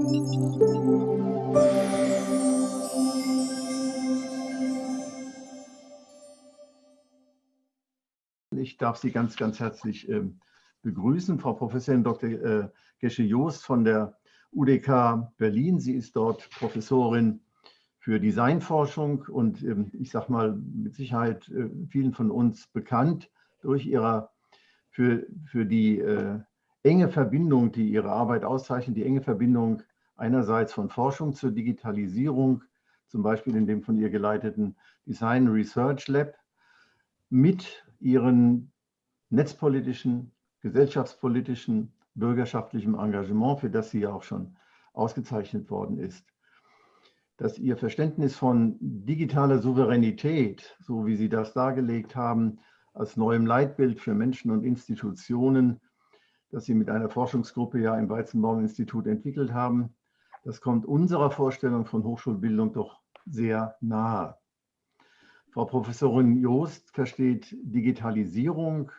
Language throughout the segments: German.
Ich darf Sie ganz, ganz herzlich ähm, begrüßen, Frau Professorin Dr. Äh, Gesche Joost von der UDK Berlin. Sie ist dort Professorin für Designforschung und ähm, ich sage mal mit Sicherheit äh, vielen von uns bekannt durch ihre, für, für die äh, enge Verbindung, die ihre Arbeit auszeichnet, die enge Verbindung einerseits von Forschung zur Digitalisierung, zum Beispiel in dem von ihr geleiteten Design Research Lab, mit ihren netzpolitischen, gesellschaftspolitischen, bürgerschaftlichem Engagement, für das sie ja auch schon ausgezeichnet worden ist. Dass ihr Verständnis von digitaler Souveränität, so wie Sie das dargelegt haben, als neuem Leitbild für Menschen und Institutionen, das Sie mit einer Forschungsgruppe ja im Weizenbaum-Institut entwickelt haben, das kommt unserer Vorstellung von Hochschulbildung doch sehr nahe. Frau Professorin Joost versteht Digitalisierung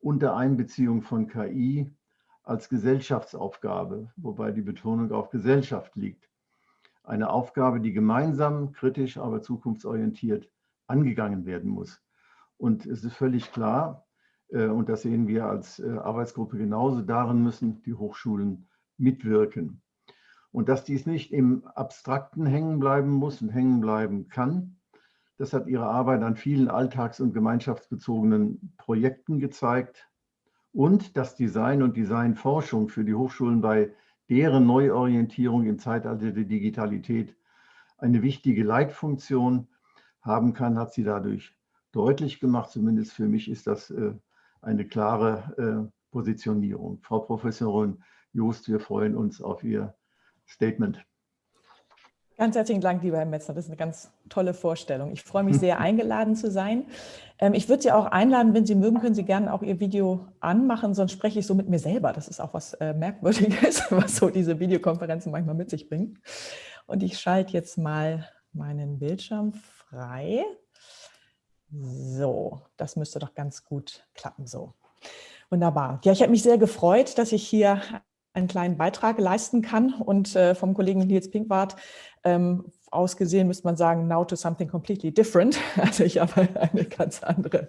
unter Einbeziehung von KI als Gesellschaftsaufgabe, wobei die Betonung auf Gesellschaft liegt. Eine Aufgabe, die gemeinsam, kritisch, aber zukunftsorientiert angegangen werden muss. Und es ist völlig klar, äh, und das sehen wir als äh, Arbeitsgruppe genauso, darin müssen die Hochschulen mitwirken. Und dass dies nicht im Abstrakten hängen bleiben muss und hängen bleiben kann, das hat Ihre Arbeit an vielen alltags- und gemeinschaftsbezogenen Projekten gezeigt. Und dass Design und Designforschung für die Hochschulen bei deren Neuorientierung im Zeitalter der Digitalität eine wichtige Leitfunktion haben kann, hat sie dadurch deutlich gemacht. Zumindest für mich ist das äh, eine klare äh, Positionierung. Frau Professorin Joost, wir freuen uns auf Ihr Statement. Ganz herzlichen Dank, lieber Herr Metzner. Das ist eine ganz tolle Vorstellung. Ich freue mich sehr, eingeladen zu sein. Ähm, ich würde Sie auch einladen, wenn Sie mögen, können Sie gerne auch Ihr Video anmachen, sonst spreche ich so mit mir selber. Das ist auch was äh, Merkwürdiges, was so diese Videokonferenzen manchmal mit sich bringen. Und ich schalte jetzt mal meinen Bildschirm frei. So, das müsste doch ganz gut klappen so. Wunderbar. Ja, ich habe mich sehr gefreut, dass ich hier einen kleinen Beitrag leisten kann. Und äh, vom Kollegen Nils Pinkwart ähm, ausgesehen müsste man sagen, now to something completely different. Also ich habe eine ganz andere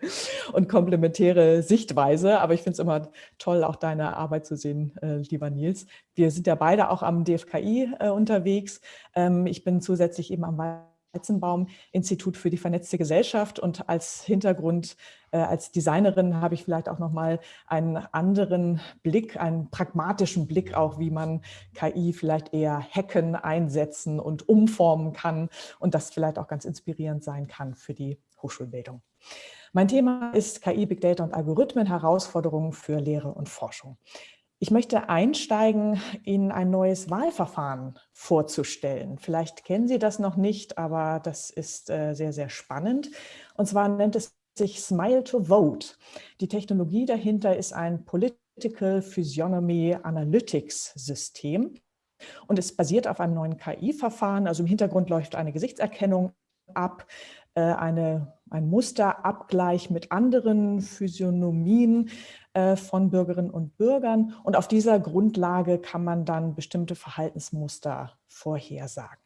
und komplementäre Sichtweise. Aber ich finde es immer toll, auch deine Arbeit zu sehen, äh, lieber Nils. Wir sind ja beide auch am DFKI äh, unterwegs. Ähm, ich bin zusätzlich eben am Weizenbaum Institut für die vernetzte Gesellschaft und als Hintergrund, äh, als Designerin habe ich vielleicht auch nochmal einen anderen Blick, einen pragmatischen Blick auch, wie man KI vielleicht eher hacken, einsetzen und umformen kann und das vielleicht auch ganz inspirierend sein kann für die Hochschulbildung. Mein Thema ist KI, Big Data und Algorithmen, Herausforderungen für Lehre und Forschung. Ich möchte einsteigen, Ihnen ein neues Wahlverfahren vorzustellen. Vielleicht kennen Sie das noch nicht, aber das ist äh, sehr, sehr spannend. Und zwar nennt es sich Smile to Vote. Die Technologie dahinter ist ein Political Physiognomy Analytics System. Und es basiert auf einem neuen KI-Verfahren. Also im Hintergrund läuft eine Gesichtserkennung ab, äh, eine, ein Musterabgleich mit anderen Physiognomien von Bürgerinnen und Bürgern. Und auf dieser Grundlage kann man dann bestimmte Verhaltensmuster vorhersagen.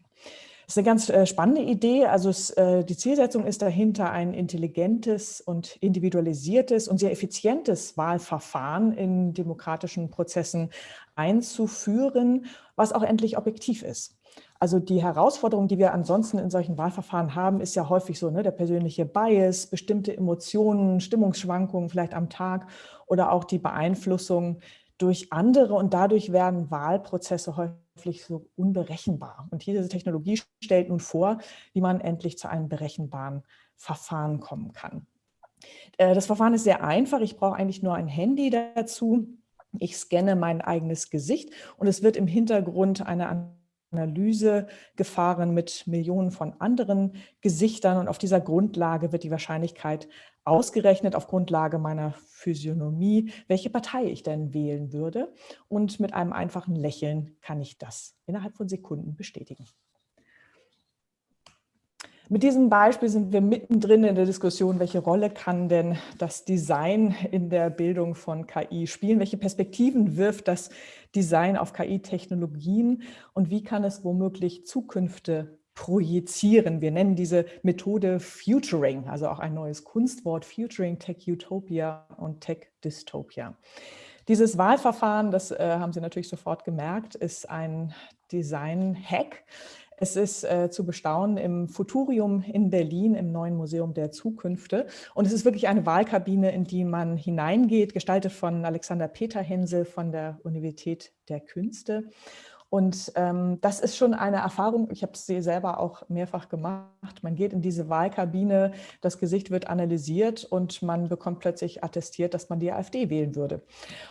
Das ist eine ganz äh, spannende Idee. Also es, äh, die Zielsetzung ist dahinter, ein intelligentes und individualisiertes und sehr effizientes Wahlverfahren in demokratischen Prozessen einzuführen, was auch endlich objektiv ist. Also die Herausforderung, die wir ansonsten in solchen Wahlverfahren haben, ist ja häufig so, ne, der persönliche Bias, bestimmte Emotionen, Stimmungsschwankungen vielleicht am Tag oder auch die Beeinflussung durch andere und dadurch werden Wahlprozesse häufig so unberechenbar. Und diese Technologie stellt nun vor, wie man endlich zu einem berechenbaren Verfahren kommen kann. Äh, das Verfahren ist sehr einfach. Ich brauche eigentlich nur ein Handy dazu. Ich scanne mein eigenes Gesicht und es wird im Hintergrund eine Analyse gefahren mit Millionen von anderen Gesichtern und auf dieser Grundlage wird die Wahrscheinlichkeit ausgerechnet, auf Grundlage meiner Physiognomie, welche Partei ich denn wählen würde und mit einem einfachen Lächeln kann ich das innerhalb von Sekunden bestätigen. Mit diesem Beispiel sind wir mittendrin in der Diskussion, welche Rolle kann denn das Design in der Bildung von KI spielen? Welche Perspektiven wirft das Design auf KI-Technologien und wie kann es womöglich Zukünfte projizieren? Wir nennen diese Methode Futuring, also auch ein neues Kunstwort, Futuring, Tech Utopia und Tech Dystopia. Dieses Wahlverfahren, das äh, haben Sie natürlich sofort gemerkt, ist ein Design-Hack. Es ist äh, zu bestaunen im Futurium in Berlin, im neuen Museum der Zukünfte. Und es ist wirklich eine Wahlkabine, in die man hineingeht, gestaltet von Alexander Peter Hensel von der Universität der Künste. Und ähm, das ist schon eine Erfahrung, ich habe sie selber auch mehrfach gemacht. Man geht in diese Wahlkabine, das Gesicht wird analysiert und man bekommt plötzlich attestiert, dass man die AfD wählen würde.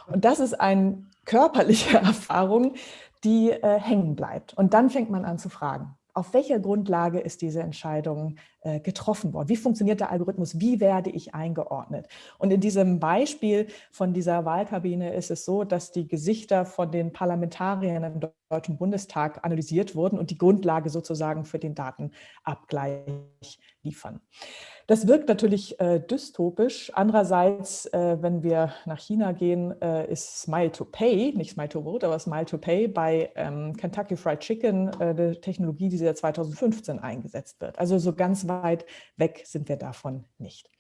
Und das ist eine körperliche Erfahrung, die äh, hängen bleibt. Und dann fängt man an zu fragen, auf welcher Grundlage ist diese Entscheidung äh, getroffen worden? Wie funktioniert der Algorithmus? Wie werde ich eingeordnet? Und in diesem Beispiel von dieser Wahlkabine ist es so, dass die Gesichter von den Parlamentariern im Deutschen Bundestag analysiert wurden und die Grundlage sozusagen für den Datenabgleich liefern. Das wirkt natürlich äh, dystopisch. Andererseits, äh, wenn wir nach China gehen, äh, ist Smile to Pay, nicht Smile to Vote, aber Smile to Pay bei ähm, Kentucky Fried Chicken äh, eine Technologie, die seit 2015 eingesetzt wird. Also so ganz weit weg sind wir davon nicht.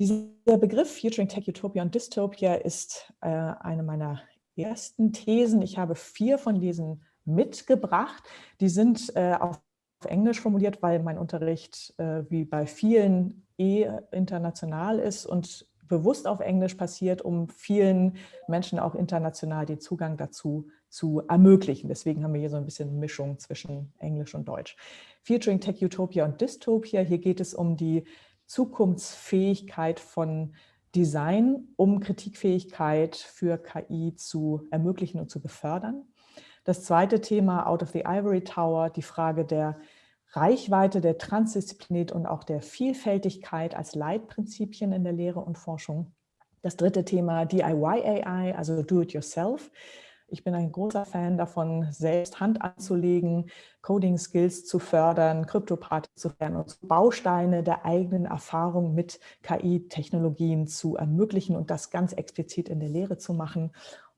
Dieser Begriff Futuring Tech Utopia und Dystopia ist äh, eine meiner ersten Thesen. Ich habe vier von diesen mitgebracht. Die sind äh, auf Englisch formuliert, weil mein Unterricht äh, wie bei vielen eh international ist und bewusst auf Englisch passiert, um vielen Menschen auch international den Zugang dazu zu ermöglichen. Deswegen haben wir hier so ein bisschen Mischung zwischen Englisch und Deutsch. Featuring Tech Utopia und Dystopia. Hier geht es um die Zukunftsfähigkeit von Design, um Kritikfähigkeit für KI zu ermöglichen und zu befördern. Das zweite Thema, Out of the Ivory Tower, die Frage der Reichweite der Transdisziplinarität und auch der Vielfältigkeit als Leitprinzipien in der Lehre und Forschung. Das dritte Thema DIY AI, also Do-it-yourself. Ich bin ein großer Fan davon, selbst Hand anzulegen, Coding-Skills zu fördern, Kryptoparty zu fördern und Bausteine der eigenen Erfahrung mit KI-Technologien zu ermöglichen und das ganz explizit in der Lehre zu machen.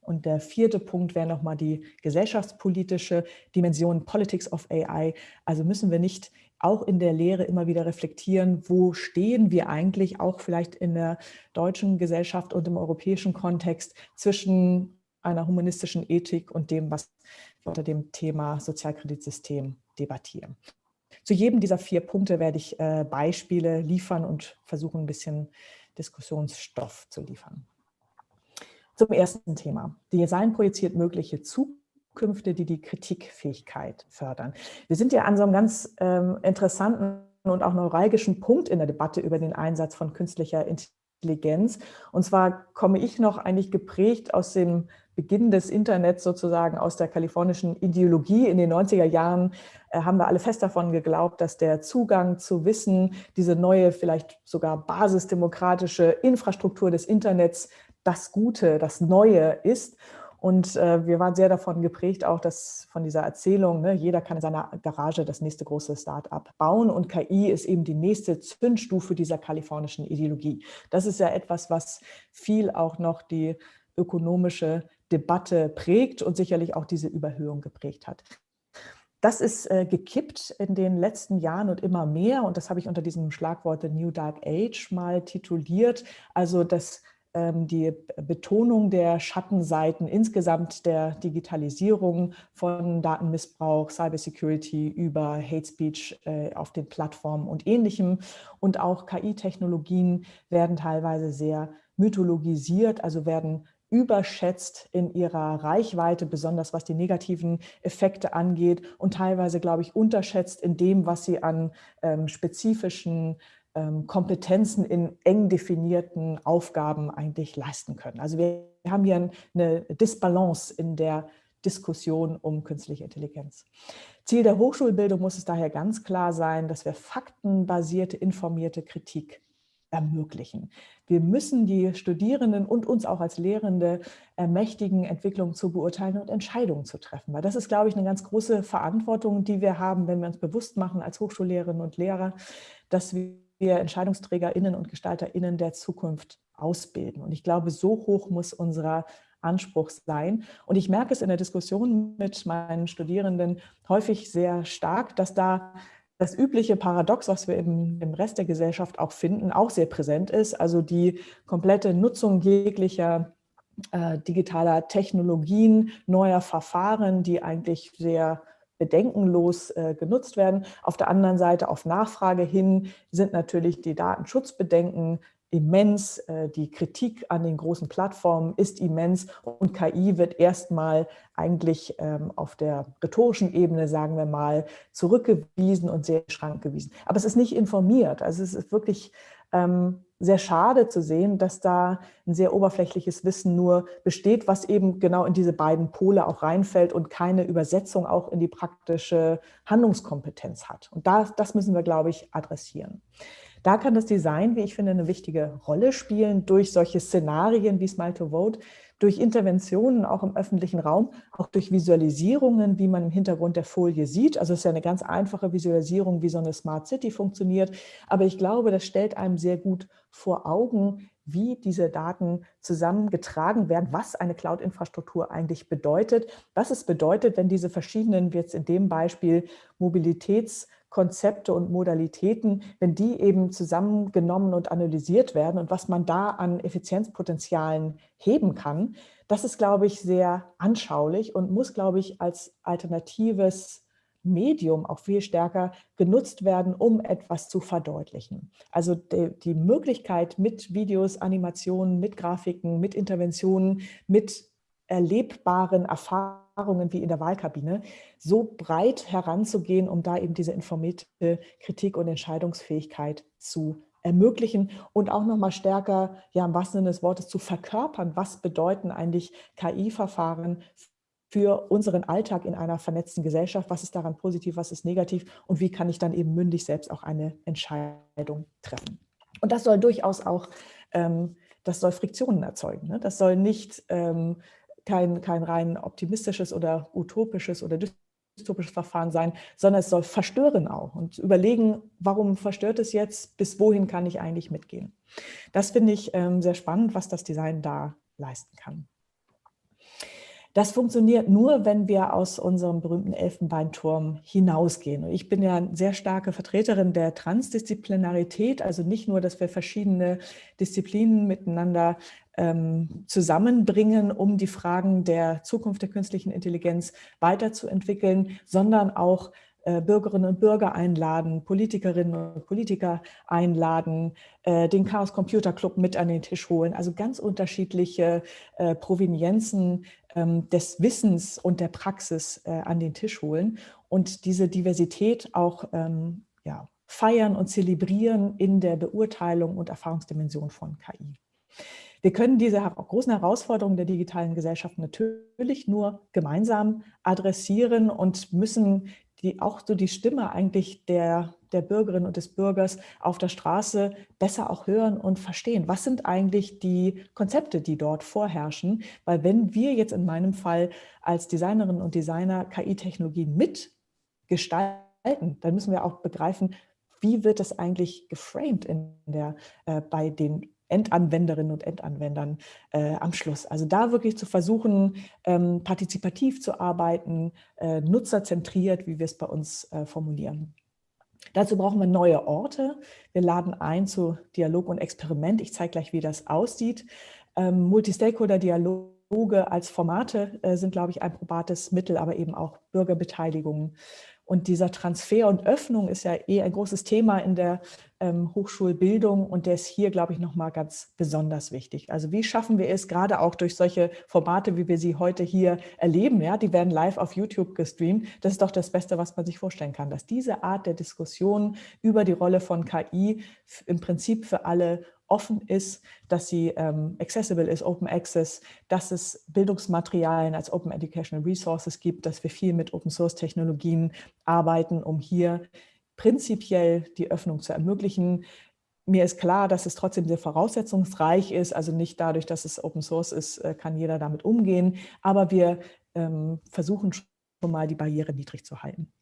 Und der vierte Punkt wäre nochmal die gesellschaftspolitische Dimension Politics of AI. Also müssen wir nicht auch in der Lehre immer wieder reflektieren, wo stehen wir eigentlich auch vielleicht in der deutschen Gesellschaft und im europäischen Kontext zwischen einer humanistischen Ethik und dem, was wir unter dem Thema Sozialkreditsystem debattieren. Zu jedem dieser vier Punkte werde ich äh, Beispiele liefern und versuchen, ein bisschen Diskussionsstoff zu liefern. Zum ersten Thema. Design projiziert mögliche Zukünfte, die die Kritikfähigkeit fördern. Wir sind ja an so einem ganz ähm, interessanten und auch neuralgischen Punkt in der Debatte über den Einsatz von künstlicher Intelligenz. Und zwar komme ich noch eigentlich geprägt aus dem Beginn des Internets sozusagen aus der kalifornischen Ideologie. In den 90er Jahren äh, haben wir alle fest davon geglaubt, dass der Zugang zu Wissen, diese neue, vielleicht sogar basisdemokratische Infrastruktur des Internets das Gute, das Neue ist. Und äh, wir waren sehr davon geprägt, auch dass von dieser Erzählung, ne, jeder kann in seiner Garage das nächste große Start-up bauen und KI ist eben die nächste Zündstufe dieser kalifornischen Ideologie. Das ist ja etwas, was viel auch noch die ökonomische Debatte prägt und sicherlich auch diese Überhöhung geprägt hat. Das ist äh, gekippt in den letzten Jahren und immer mehr und das habe ich unter diesem Schlagwort The New Dark Age mal tituliert. Also das die Betonung der Schattenseiten insgesamt der Digitalisierung von Datenmissbrauch, Cybersecurity über Hate Speech äh, auf den Plattformen und Ähnlichem. Und auch KI-Technologien werden teilweise sehr mythologisiert, also werden überschätzt in ihrer Reichweite, besonders was die negativen Effekte angeht und teilweise, glaube ich, unterschätzt in dem, was sie an ähm, spezifischen ähm, Kompetenzen in eng definierten Aufgaben eigentlich leisten können. Also wir haben hier eine Disbalance in der Diskussion um künstliche Intelligenz. Ziel der Hochschulbildung muss es daher ganz klar sein, dass wir faktenbasierte, informierte Kritik ermöglichen. Wir müssen die Studierenden und uns auch als Lehrende ermächtigen, Entwicklungen zu beurteilen und Entscheidungen zu treffen. Weil das ist, glaube ich, eine ganz große Verantwortung, die wir haben, wenn wir uns bewusst machen als Hochschullehrerinnen und Lehrer, dass wir EntscheidungsträgerInnen und GestalterInnen der Zukunft ausbilden. Und ich glaube, so hoch muss unser Anspruch sein. Und ich merke es in der Diskussion mit meinen Studierenden häufig sehr stark, dass da das übliche Paradox, was wir im, im Rest der Gesellschaft auch finden, auch sehr präsent ist. Also die komplette Nutzung jeglicher äh, digitaler Technologien, neuer Verfahren, die eigentlich sehr bedenkenlos äh, genutzt werden. Auf der anderen Seite auf Nachfrage hin sind natürlich die Datenschutzbedenken immens, äh, die Kritik an den großen Plattformen ist immens und KI wird erstmal eigentlich ähm, auf der rhetorischen Ebene, sagen wir mal, zurückgewiesen und sehr schrankgewiesen. Aber es ist nicht informiert, also es ist wirklich ähm, sehr schade zu sehen, dass da ein sehr oberflächliches Wissen nur besteht, was eben genau in diese beiden Pole auch reinfällt und keine Übersetzung auch in die praktische Handlungskompetenz hat. Und das, das müssen wir, glaube ich, adressieren. Da kann das Design, wie ich finde, eine wichtige Rolle spielen durch solche Szenarien wie Smile to Vote, durch Interventionen auch im öffentlichen Raum, auch durch Visualisierungen, wie man im Hintergrund der Folie sieht. Also es ist ja eine ganz einfache Visualisierung, wie so eine Smart City funktioniert. Aber ich glaube, das stellt einem sehr gut vor Augen, wie diese Daten zusammengetragen werden, was eine Cloud-Infrastruktur eigentlich bedeutet, was es bedeutet, wenn diese verschiedenen, jetzt in dem Beispiel, Mobilitäts- Konzepte und Modalitäten, wenn die eben zusammengenommen und analysiert werden und was man da an Effizienzpotenzialen heben kann, das ist, glaube ich, sehr anschaulich und muss, glaube ich, als alternatives Medium auch viel stärker genutzt werden, um etwas zu verdeutlichen. Also die, die Möglichkeit mit Videos, Animationen, mit Grafiken, mit Interventionen, mit erlebbaren Erfahrungen wie in der Wahlkabine, so breit heranzugehen, um da eben diese informierte Kritik und Entscheidungsfähigkeit zu ermöglichen und auch noch mal stärker, ja im wahrsten Sinne des Wortes, zu verkörpern, was bedeuten eigentlich KI-Verfahren für unseren Alltag in einer vernetzten Gesellschaft, was ist daran positiv, was ist negativ und wie kann ich dann eben mündig selbst auch eine Entscheidung treffen. Und das soll durchaus auch, ähm, das soll Friktionen erzeugen. Ne? Das soll nicht ähm, kein, kein rein optimistisches oder utopisches oder dystopisches Verfahren sein, sondern es soll verstören auch und überlegen, warum verstört es jetzt, bis wohin kann ich eigentlich mitgehen. Das finde ich ähm, sehr spannend, was das Design da leisten kann. Das funktioniert nur, wenn wir aus unserem berühmten Elfenbeinturm hinausgehen. Und ich bin ja eine sehr starke Vertreterin der Transdisziplinarität, also nicht nur, dass wir verschiedene Disziplinen miteinander ähm, zusammenbringen, um die Fragen der Zukunft der künstlichen Intelligenz weiterzuentwickeln, sondern auch äh, Bürgerinnen und Bürger einladen, Politikerinnen und Politiker einladen, äh, den Chaos Computer Club mit an den Tisch holen. Also ganz unterschiedliche äh, Provenienzen ähm, des Wissens und der Praxis an den Tisch holen und diese Diversität auch ähm, ja, feiern und zelebrieren in der Beurteilung und Erfahrungsdimension von KI. Wir können diese großen Herausforderungen der digitalen Gesellschaft natürlich nur gemeinsam adressieren und müssen die, auch so die Stimme eigentlich der, der Bürgerin und des Bürgers auf der Straße besser auch hören und verstehen. Was sind eigentlich die Konzepte, die dort vorherrschen? Weil wenn wir jetzt in meinem Fall als Designerinnen und Designer KI-Technologien mitgestalten, dann müssen wir auch begreifen, wie wird das eigentlich geframed in der, äh, bei den Endanwenderinnen und Endanwendern äh, am Schluss. Also da wirklich zu versuchen, ähm, partizipativ zu arbeiten, äh, nutzerzentriert, wie wir es bei uns äh, formulieren. Dazu brauchen wir neue Orte. Wir laden ein zu Dialog und Experiment. Ich zeige gleich, wie das aussieht. Ähm, Multistakeholder-Dialoge als Formate äh, sind, glaube ich, ein probates Mittel, aber eben auch Bürgerbeteiligung und dieser Transfer und Öffnung ist ja eh ein großes Thema in der ähm, Hochschulbildung und der ist hier, glaube ich, nochmal ganz besonders wichtig. Also wie schaffen wir es, gerade auch durch solche Formate, wie wir sie heute hier erleben, ja, die werden live auf YouTube gestreamt, das ist doch das Beste, was man sich vorstellen kann, dass diese Art der Diskussion über die Rolle von KI im Prinzip für alle offen ist, dass sie ähm, accessible ist, Open Access, dass es Bildungsmaterialien als Open Educational Resources gibt, dass wir viel mit Open Source Technologien arbeiten, um hier prinzipiell die Öffnung zu ermöglichen. mir ist klar, dass es trotzdem sehr voraussetzungsreich ist, also nicht dadurch, dass es Open Source ist, äh, kann jeder damit umgehen, aber wir ähm, versuchen schon mal die Barriere niedrig zu halten.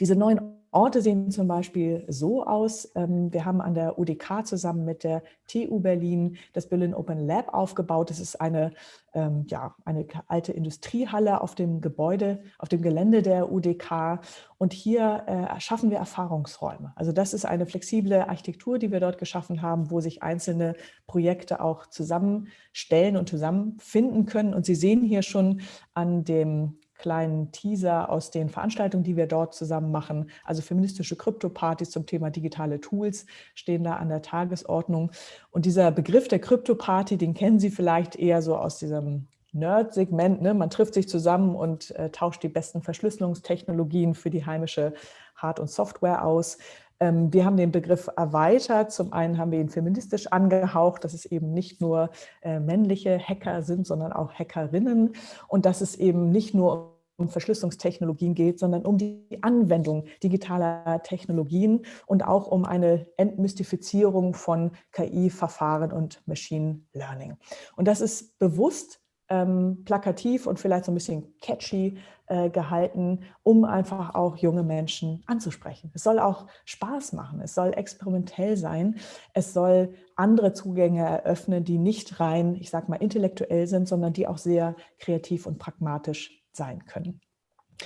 Diese neuen Orte sehen zum Beispiel so aus. Ähm, wir haben an der UDK zusammen mit der TU Berlin das Berlin Open Lab aufgebaut. Das ist eine, ähm, ja, eine alte Industriehalle auf dem Gebäude, auf dem Gelände der UDK. Und hier äh, schaffen wir Erfahrungsräume. Also das ist eine flexible Architektur, die wir dort geschaffen haben, wo sich einzelne Projekte auch zusammenstellen und zusammenfinden können. Und Sie sehen hier schon an dem kleinen Teaser aus den Veranstaltungen, die wir dort zusammen machen. Also feministische Krypto-Partys zum Thema digitale Tools stehen da an der Tagesordnung. Und dieser Begriff der Krypto-Party, den kennen Sie vielleicht eher so aus diesem Nerd-Segment. Ne? Man trifft sich zusammen und äh, tauscht die besten Verschlüsselungstechnologien für die heimische Hard- und Software aus. Ähm, wir haben den Begriff erweitert. Zum einen haben wir ihn feministisch angehaucht, dass es eben nicht nur äh, männliche Hacker sind, sondern auch Hackerinnen und dass es eben nicht nur um Verschlüsselungstechnologien geht, sondern um die Anwendung digitaler Technologien und auch um eine Entmystifizierung von KI-Verfahren und Machine Learning. Und das ist bewusst ähm, plakativ und vielleicht so ein bisschen catchy äh, gehalten, um einfach auch junge Menschen anzusprechen. Es soll auch Spaß machen, es soll experimentell sein, es soll andere Zugänge eröffnen, die nicht rein, ich sag mal, intellektuell sind, sondern die auch sehr kreativ und pragmatisch sein können.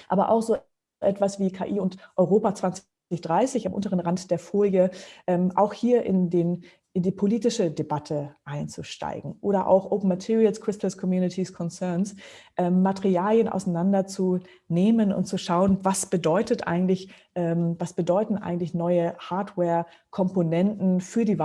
Aber auch so etwas wie KI und Europa 2030 am unteren Rand der Folie, ähm, auch hier in den in die politische Debatte einzusteigen oder auch Open Materials, Crystals Communities Concerns, ähm, Materialien auseinanderzunehmen und zu schauen, was bedeutet eigentlich, ähm, was bedeuten eigentlich neue Hardware-Komponenten für die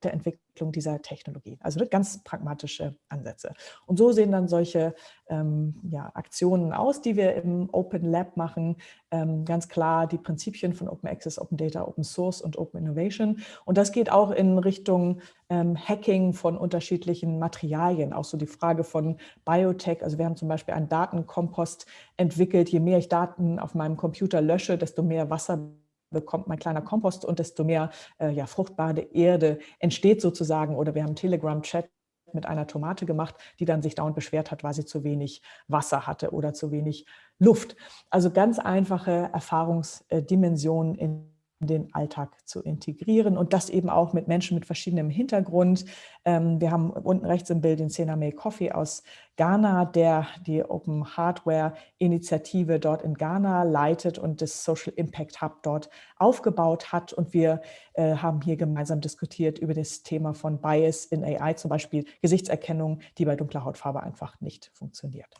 Weiterentwicklung Entwicklung dieser Technologie. Also ganz pragmatische Ansätze. Und so sehen dann solche ähm, ja, Aktionen aus, die wir im Open Lab machen. Ähm, ganz klar die Prinzipien von Open Access, Open Data, Open Source und Open Innovation. Und das geht auch in Richtung ähm, Hacking von unterschiedlichen Materialien. Auch so die Frage von Biotech. Also wir haben zum Beispiel einen Datenkompost entwickelt. Je mehr ich Daten auf meinem Computer lösche, desto mehr Wasser bekommt mein kleiner Kompost und desto mehr äh, ja, fruchtbare Erde entsteht sozusagen. Oder wir haben Telegram-Chat mit einer Tomate gemacht, die dann sich dauernd beschwert hat, weil sie zu wenig Wasser hatte oder zu wenig Luft. Also ganz einfache Erfahrungsdimensionen in den Alltag zu integrieren und das eben auch mit Menschen mit verschiedenem Hintergrund. Ähm, wir haben unten rechts im Bild den Sename Coffee aus Ghana, der die Open Hardware Initiative dort in Ghana leitet und das Social Impact Hub dort aufgebaut hat. Und wir äh, haben hier gemeinsam diskutiert über das Thema von Bias in AI, zum Beispiel Gesichtserkennung, die bei dunkler Hautfarbe einfach nicht funktioniert.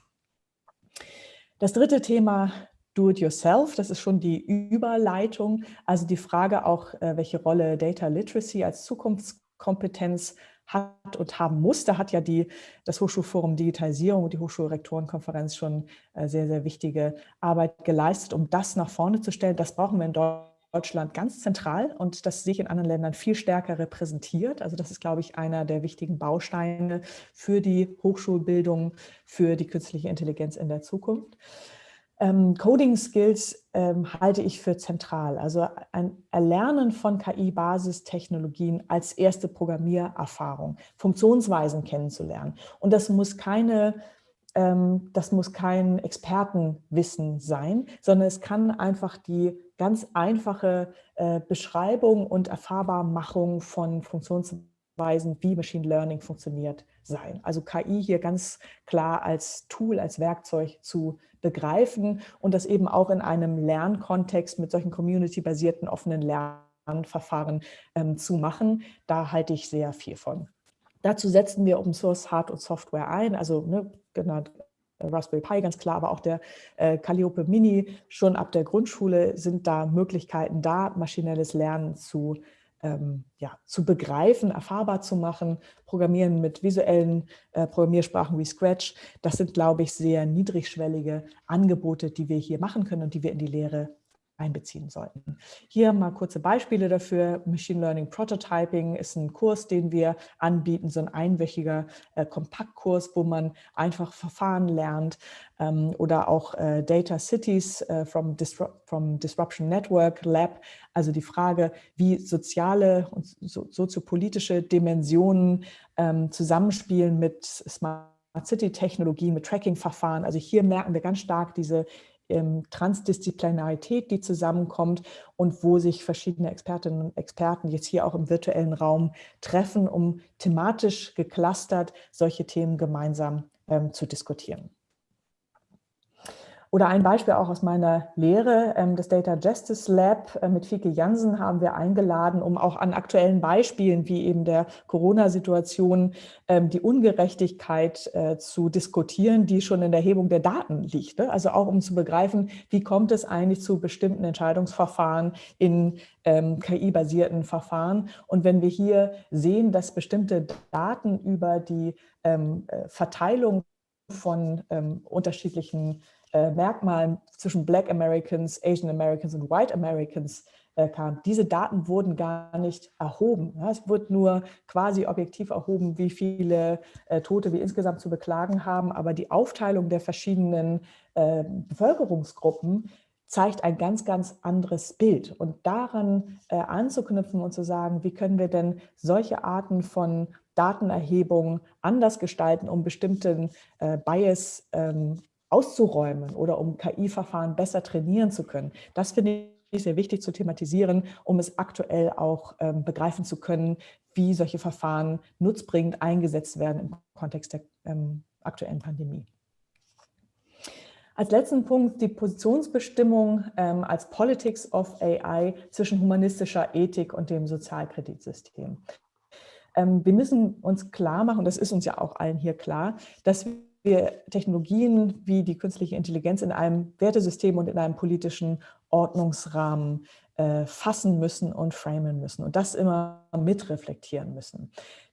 Das dritte Thema Do-it-yourself, das ist schon die Überleitung, also die Frage auch, äh, welche Rolle Data Literacy als Zukunftskompetenz hat und haben muss. Da hat ja die, das Hochschulforum Digitalisierung und die Hochschulrektorenkonferenz schon äh, sehr, sehr wichtige Arbeit geleistet, um das nach vorne zu stellen. Das brauchen wir in Deutschland ganz zentral und das sehe ich in anderen Ländern viel stärker repräsentiert. Also das ist, glaube ich, einer der wichtigen Bausteine für die Hochschulbildung, für die künstliche Intelligenz in der Zukunft. Ähm, Coding-Skills ähm, halte ich für zentral. Also ein Erlernen von KI-Basistechnologien als erste Programmiererfahrung, Funktionsweisen kennenzulernen. Und das muss keine ähm, das muss kein Expertenwissen sein, sondern es kann einfach die ganz einfache äh, Beschreibung und Erfahrbarmachung von Funktionsweisen, wie Machine Learning funktioniert, sein. Also KI hier ganz klar als Tool, als Werkzeug zu begreifen und das eben auch in einem Lernkontext mit solchen community-basierten offenen Lernverfahren ähm, zu machen. Da halte ich sehr viel von. Dazu setzen wir Open Source Hard- und Software ein, also ne, genannt äh, Raspberry Pi ganz klar, aber auch der äh, Calliope Mini. Schon ab der Grundschule sind da Möglichkeiten da, maschinelles Lernen zu ähm, ja, zu begreifen, erfahrbar zu machen, Programmieren mit visuellen äh, Programmiersprachen wie Scratch, das sind, glaube ich, sehr niedrigschwellige Angebote, die wir hier machen können und die wir in die Lehre einbeziehen sollten. Hier mal kurze Beispiele dafür. Machine Learning Prototyping ist ein Kurs, den wir anbieten, so ein einwöchiger äh, Kompaktkurs, wo man einfach Verfahren lernt ähm, oder auch äh, Data Cities äh, from, Disru from Disruption Network Lab, also die Frage, wie soziale und so, soziopolitische Dimensionen ähm, zusammenspielen mit Smart City-Technologie, mit Tracking-Verfahren. Also hier merken wir ganz stark diese ähm, Transdisziplinarität, die zusammenkommt und wo sich verschiedene Expertinnen und Experten jetzt hier auch im virtuellen Raum treffen, um thematisch geclustert solche Themen gemeinsam ähm, zu diskutieren. Oder ein Beispiel auch aus meiner Lehre, ähm, das Data Justice Lab äh, mit Fieke Jansen haben wir eingeladen, um auch an aktuellen Beispielen wie eben der Corona-Situation ähm, die Ungerechtigkeit äh, zu diskutieren, die schon in der Erhebung der Daten liegt. Ne? Also auch um zu begreifen, wie kommt es eigentlich zu bestimmten Entscheidungsverfahren in ähm, KI-basierten Verfahren. Und wenn wir hier sehen, dass bestimmte Daten über die äh, Verteilung von unterschiedlichen äh, Merkmalen zwischen Black Americans, Asian Americans und White Americans äh, kam. Diese Daten wurden gar nicht erhoben. Ja, es wird nur quasi objektiv erhoben, wie viele äh, Tote wir insgesamt zu beklagen haben, aber die Aufteilung der verschiedenen äh, Bevölkerungsgruppen zeigt ein ganz, ganz anderes Bild. Und daran äh, anzuknüpfen und zu sagen, wie können wir denn solche Arten von Datenerhebung anders gestalten, um bestimmten äh, Bias ähm, auszuräumen oder um KI-Verfahren besser trainieren zu können. Das finde ich sehr wichtig zu thematisieren, um es aktuell auch ähm, begreifen zu können, wie solche Verfahren nutzbringend eingesetzt werden im Kontext der ähm, aktuellen Pandemie. Als letzten Punkt die Positionsbestimmung ähm, als Politics of AI zwischen humanistischer Ethik und dem Sozialkreditsystem. Ähm, wir müssen uns klar machen, das ist uns ja auch allen hier klar, dass wir Technologien wie die künstliche Intelligenz in einem Wertesystem und in einem politischen Ordnungsrahmen äh, fassen müssen und framen müssen und das immer mitreflektieren müssen.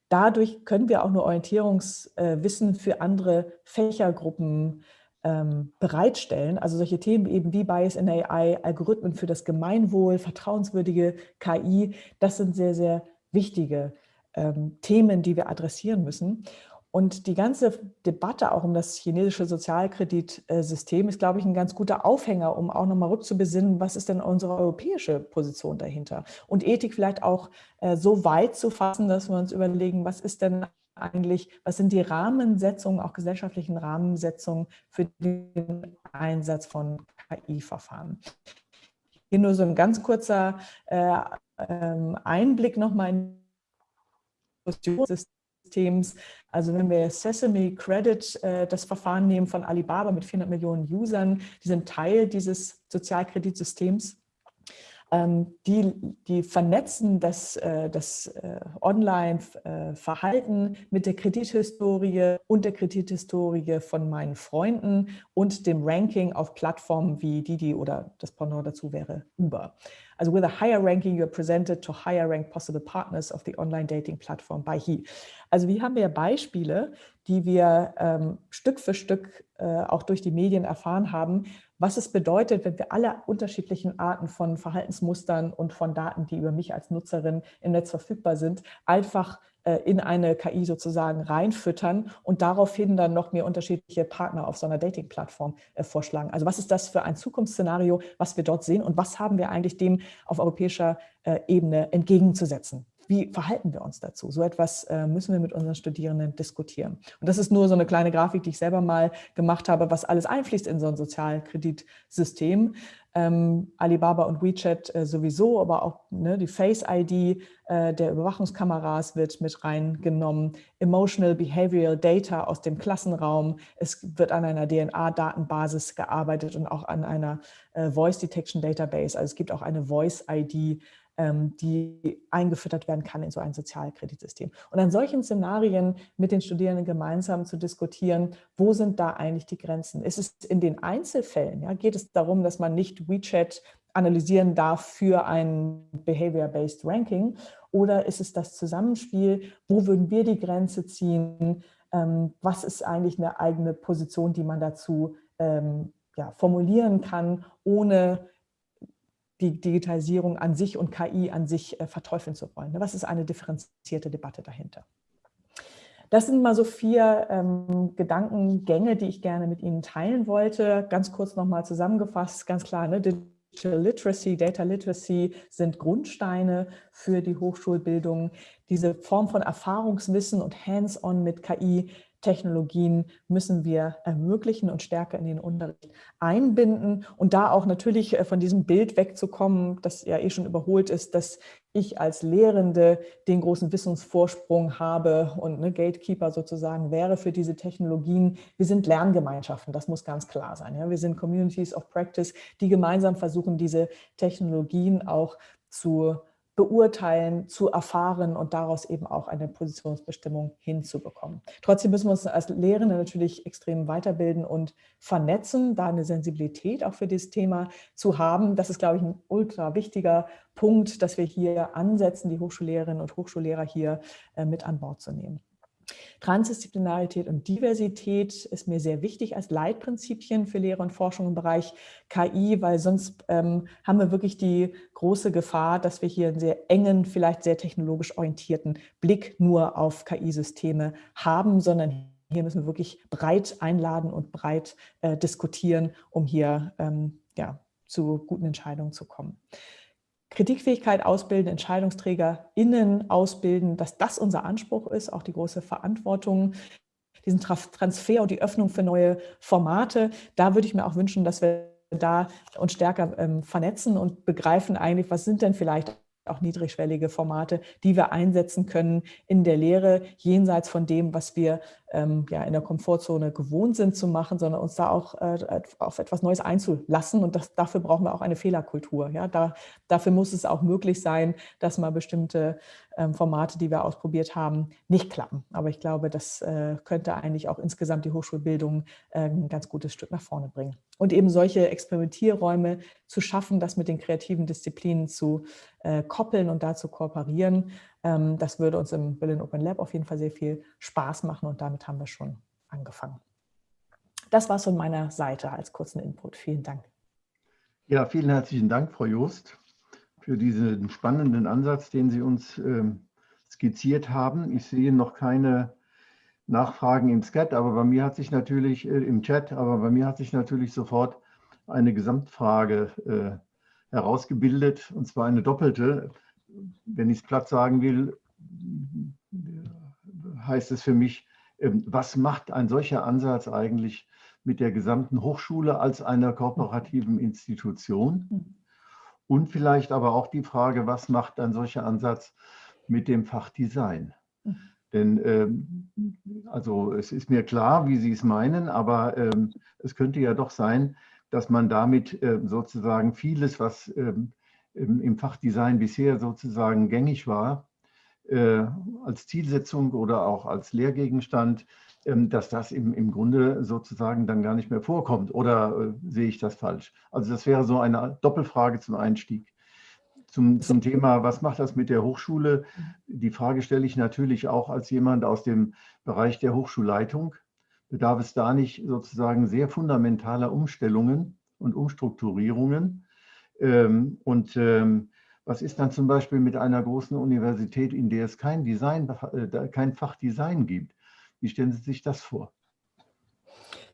Dadurch können wir auch nur Orientierungswissen äh, für andere Fächergruppen ähm, bereitstellen. Also solche Themen eben wie Bias in AI, Algorithmen für das Gemeinwohl, vertrauenswürdige KI, das sind sehr, sehr wichtige ähm, Themen, die wir adressieren müssen. Und die ganze Debatte auch um das chinesische Sozialkreditsystem ist, glaube ich, ein ganz guter Aufhänger, um auch nochmal rückzubesinnen, was ist denn unsere europäische Position dahinter? Und Ethik vielleicht auch äh, so weit zu fassen, dass wir uns überlegen, was ist denn eigentlich, was sind die Rahmensetzungen, auch gesellschaftlichen Rahmensetzungen für den Einsatz von KI-Verfahren? Hier nur so ein ganz kurzer äh, ähm, Einblick nochmal in die Diskussion Systems. Also wenn wir Sesame Credit, äh, das Verfahren nehmen von Alibaba mit 400 Millionen Usern, die sind Teil dieses Sozialkreditsystems. Ähm, die, die vernetzen das, äh, das äh, Online-Verhalten mit der Kredithistorie und der Kredithistorie von meinen Freunden und dem Ranking auf Plattformen wie Didi oder das Pendant dazu wäre Uber. Also with a higher ranking, you're presented to higher ranked possible partners of the online dating platform by he. Also wie haben wir Beispiele, die wir ähm, Stück für Stück äh, auch durch die Medien erfahren haben, was es bedeutet, wenn wir alle unterschiedlichen Arten von Verhaltensmustern und von Daten, die über mich als Nutzerin im Netz verfügbar sind, einfach äh, in eine KI sozusagen reinfüttern und daraufhin dann noch mir unterschiedliche Partner auf so einer Dating-Plattform äh, vorschlagen. Also was ist das für ein Zukunftsszenario, was wir dort sehen und was haben wir eigentlich dem auf europäischer äh, Ebene entgegenzusetzen? Wie verhalten wir uns dazu? So etwas äh, müssen wir mit unseren Studierenden diskutieren. Und das ist nur so eine kleine Grafik, die ich selber mal gemacht habe, was alles einfließt in so ein Sozialkreditsystem. Ähm, Alibaba und WeChat äh, sowieso, aber auch ne, die Face-ID äh, der Überwachungskameras wird mit reingenommen. Emotional Behavioral Data aus dem Klassenraum. Es wird an einer DNA-Datenbasis gearbeitet und auch an einer äh, Voice Detection Database. Also es gibt auch eine Voice-ID, die eingefüttert werden kann in so ein Sozialkreditsystem. Und an solchen Szenarien mit den Studierenden gemeinsam zu diskutieren, wo sind da eigentlich die Grenzen? Ist es in den Einzelfällen, ja, geht es darum, dass man nicht WeChat analysieren darf für ein Behavior-Based Ranking oder ist es das Zusammenspiel, wo würden wir die Grenze ziehen, ähm, was ist eigentlich eine eigene Position, die man dazu ähm, ja, formulieren kann, ohne die Digitalisierung an sich und KI an sich äh, verteufeln zu wollen. Ne? Was ist eine differenzierte Debatte dahinter? Das sind mal so vier ähm, Gedankengänge, die ich gerne mit Ihnen teilen wollte. Ganz kurz nochmal zusammengefasst, ganz klar, ne? Digital Literacy, Data Literacy sind Grundsteine für die Hochschulbildung. Diese Form von Erfahrungswissen und Hands-on mit KI Technologien müssen wir ermöglichen und stärker in den Unterricht einbinden und da auch natürlich äh, von diesem Bild wegzukommen, das ja eh schon überholt ist, dass ich als Lehrende den großen Wissensvorsprung habe und eine Gatekeeper sozusagen wäre für diese Technologien. Wir sind Lerngemeinschaften, das muss ganz klar sein. Ja? Wir sind Communities of Practice, die gemeinsam versuchen, diese Technologien auch zu beurteilen, zu erfahren und daraus eben auch eine Positionsbestimmung hinzubekommen. Trotzdem müssen wir uns als Lehrende natürlich extrem weiterbilden und vernetzen, da eine Sensibilität auch für dieses Thema zu haben. Das ist, glaube ich, ein ultra wichtiger Punkt, dass wir hier ansetzen, die Hochschullehrerinnen und Hochschullehrer hier äh, mit an Bord zu nehmen. Transdisziplinarität und Diversität ist mir sehr wichtig als Leitprinzipien für Lehre und Forschung im Bereich KI, weil sonst ähm, haben wir wirklich die große Gefahr, dass wir hier einen sehr engen, vielleicht sehr technologisch orientierten Blick nur auf KI-Systeme haben, sondern hier müssen wir wirklich breit einladen und breit äh, diskutieren, um hier ähm, ja, zu guten Entscheidungen zu kommen. Kritikfähigkeit ausbilden, EntscheidungsträgerInnen ausbilden, dass das unser Anspruch ist, auch die große Verantwortung, diesen Transfer und die Öffnung für neue Formate. Da würde ich mir auch wünschen, dass wir da uns stärker ähm, vernetzen und begreifen eigentlich, was sind denn vielleicht auch niedrigschwellige Formate, die wir einsetzen können in der Lehre, jenseits von dem, was wir ähm, ja, in der Komfortzone gewohnt sind zu machen, sondern uns da auch äh, auf etwas Neues einzulassen. Und das, dafür brauchen wir auch eine Fehlerkultur. Ja? Da, dafür muss es auch möglich sein, dass mal bestimmte ähm, Formate, die wir ausprobiert haben, nicht klappen. Aber ich glaube, das äh, könnte eigentlich auch insgesamt die Hochschulbildung äh, ein ganz gutes Stück nach vorne bringen. Und eben solche Experimentierräume zu schaffen, das mit den kreativen Disziplinen zu äh, koppeln und da zu kooperieren, das würde uns im Berlin Open Lab auf jeden Fall sehr viel Spaß machen und damit haben wir schon angefangen. Das war es von meiner Seite als kurzen Input. Vielen Dank. Ja, vielen herzlichen Dank, Frau Joost für diesen spannenden Ansatz, den Sie uns ähm, skizziert haben. Ich sehe noch keine Nachfragen im Chat, aber bei mir hat sich natürlich äh, im Chat, aber bei mir hat sich natürlich sofort eine Gesamtfrage äh, herausgebildet, und zwar eine doppelte. Wenn ich es platt sagen will, heißt es für mich, äh, was macht ein solcher Ansatz eigentlich mit der gesamten Hochschule als einer kooperativen Institution? Und vielleicht aber auch die Frage, was macht ein solcher Ansatz mit dem Fach Design? Denn ähm, also es ist mir klar, wie Sie es meinen, aber ähm, es könnte ja doch sein, dass man damit sozusagen vieles, was ähm, im, im Fachdesign bisher sozusagen gängig war, äh, als Zielsetzung oder auch als Lehrgegenstand ähm, dass das im, im Grunde sozusagen dann gar nicht mehr vorkommt. Oder äh, sehe ich das falsch? Also das wäre so eine Doppelfrage zum Einstieg. Zum, zum Thema, was macht das mit der Hochschule? Die Frage stelle ich natürlich auch als jemand aus dem Bereich der Hochschulleitung. Bedarf es da nicht sozusagen sehr fundamentaler Umstellungen und Umstrukturierungen? Ähm, und ähm, was ist dann zum Beispiel mit einer großen Universität, in der es kein Design, äh, kein Fach gibt? Wie stellen Sie sich das vor?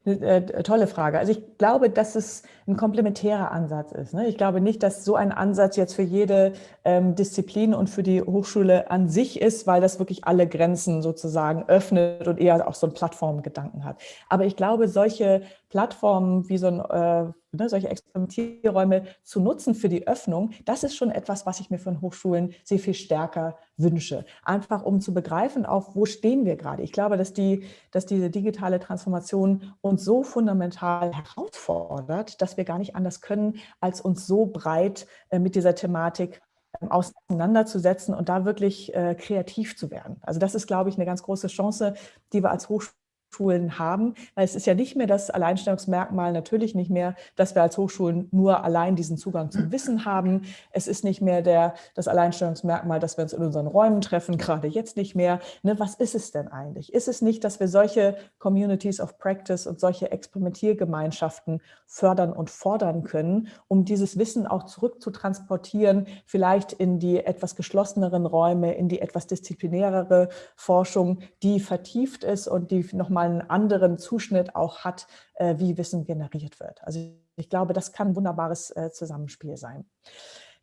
Eine äh, tolle Frage. Also ich glaube, dass es ein komplementärer Ansatz ist. Ne? Ich glaube nicht, dass so ein Ansatz jetzt für jede ähm, Disziplin und für die Hochschule an sich ist, weil das wirklich alle Grenzen sozusagen öffnet und eher auch so einen Plattformgedanken hat. Aber ich glaube, solche Plattformen wie so ein, äh, ne, solche Experimentierräume zu nutzen für die Öffnung, das ist schon etwas, was ich mir von Hochschulen sehr viel stärker wünsche. Einfach um zu begreifen, auf wo stehen wir gerade. Ich glaube, dass, die, dass diese digitale Transformation uns so fundamental herausfordert, dass wir gar nicht anders können, als uns so breit äh, mit dieser Thematik ähm, auseinanderzusetzen und da wirklich äh, kreativ zu werden. Also das ist, glaube ich, eine ganz große Chance, die wir als Hochschule Hochschulen haben, weil es ist ja nicht mehr das Alleinstellungsmerkmal, natürlich nicht mehr, dass wir als Hochschulen nur allein diesen Zugang zum Wissen haben. Es ist nicht mehr der, das Alleinstellungsmerkmal, dass wir uns in unseren Räumen treffen, gerade jetzt nicht mehr. Ne, was ist es denn eigentlich? Ist es nicht, dass wir solche Communities of Practice und solche Experimentiergemeinschaften fördern und fordern können, um dieses Wissen auch zurückzutransportieren, vielleicht in die etwas geschlosseneren Räume, in die etwas disziplinärere Forschung, die vertieft ist und die nochmal einen anderen Zuschnitt auch hat, äh, wie Wissen generiert wird. Also ich glaube, das kann ein wunderbares äh, Zusammenspiel sein.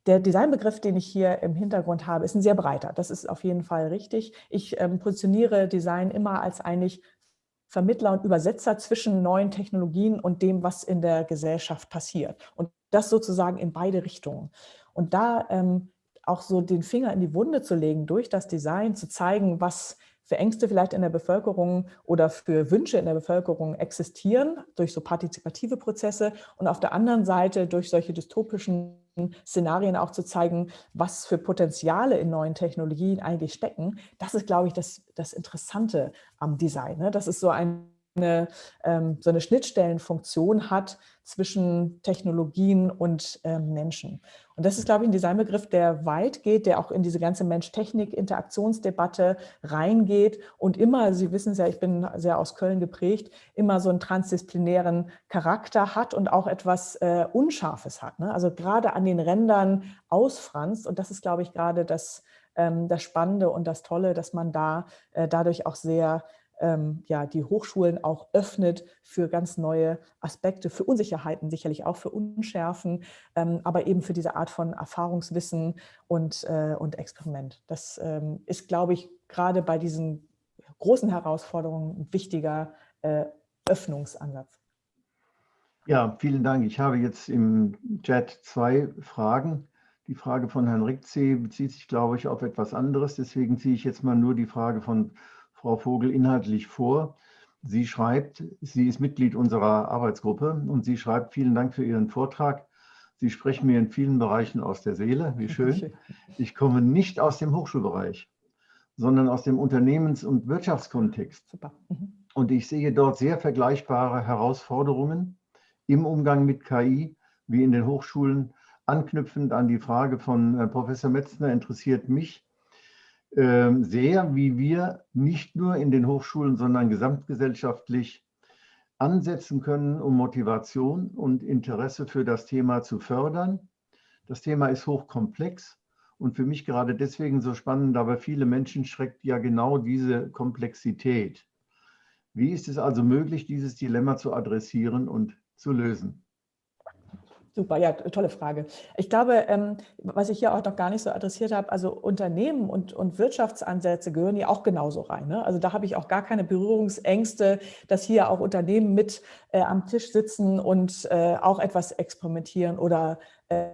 Der Designbegriff, den ich hier im Hintergrund habe, ist ein sehr breiter. Das ist auf jeden Fall richtig. Ich ähm, positioniere Design immer als eigentlich Vermittler und Übersetzer zwischen neuen Technologien und dem, was in der Gesellschaft passiert. Und das sozusagen in beide Richtungen. Und da ähm, auch so den Finger in die Wunde zu legen, durch das Design zu zeigen, was für Ängste vielleicht in der Bevölkerung oder für Wünsche in der Bevölkerung existieren, durch so partizipative Prozesse und auf der anderen Seite durch solche dystopischen Szenarien auch zu zeigen, was für Potenziale in neuen Technologien eigentlich stecken. Das ist, glaube ich, das, das Interessante am Design. Ne? Das ist so ein eine, ähm, so eine Schnittstellenfunktion hat zwischen Technologien und ähm, Menschen. Und das ist, glaube ich, ein Designbegriff, der weit geht, der auch in diese ganze Mensch-Technik-Interaktionsdebatte reingeht und immer, Sie wissen es ja, ich bin sehr aus Köln geprägt, immer so einen transdisziplinären Charakter hat und auch etwas äh, Unscharfes hat. Ne? Also gerade an den Rändern ausfranst und das ist, glaube ich, gerade das, ähm, das Spannende und das Tolle, dass man da äh, dadurch auch sehr ähm, ja, die Hochschulen auch öffnet für ganz neue Aspekte, für Unsicherheiten, sicherlich auch für Unschärfen, ähm, aber eben für diese Art von Erfahrungswissen und, äh, und Experiment. Das ähm, ist, glaube ich, gerade bei diesen großen Herausforderungen ein wichtiger äh, Öffnungsansatz. Ja, vielen Dank. Ich habe jetzt im Chat zwei Fragen. Die Frage von Herrn Rickzee bezieht sich, glaube ich, auf etwas anderes. Deswegen ziehe ich jetzt mal nur die Frage von Frau Vogel inhaltlich vor. Sie schreibt, sie ist Mitglied unserer Arbeitsgruppe und sie schreibt, vielen Dank für Ihren Vortrag. Sie sprechen mir in vielen Bereichen aus der Seele, wie schön. Ich komme nicht aus dem Hochschulbereich, sondern aus dem Unternehmens- und Wirtschaftskontext. Super. Mhm. Und ich sehe dort sehr vergleichbare Herausforderungen im Umgang mit KI wie in den Hochschulen. Anknüpfend an die Frage von Professor Metzner interessiert mich, sehr, wie wir nicht nur in den Hochschulen, sondern gesamtgesellschaftlich ansetzen können, um Motivation und Interesse für das Thema zu fördern. Das Thema ist hochkomplex und für mich gerade deswegen so spannend, aber viele Menschen schreckt ja genau diese Komplexität. Wie ist es also möglich, dieses Dilemma zu adressieren und zu lösen? Super, ja, tolle Frage. Ich glaube, ähm, was ich hier auch noch gar nicht so adressiert habe, also Unternehmen und, und Wirtschaftsansätze gehören ja auch genauso rein. Ne? Also da habe ich auch gar keine Berührungsängste, dass hier auch Unternehmen mit äh, am Tisch sitzen und äh, auch etwas experimentieren oder äh,